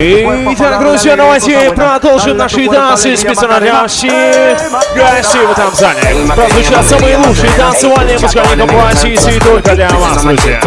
Итак, друзья, давайте продолжим наши танцы специально для всех гостей в этом зале. Прозвучат самые лучшие танцевальные музыкальные композиции только для вас, друзья.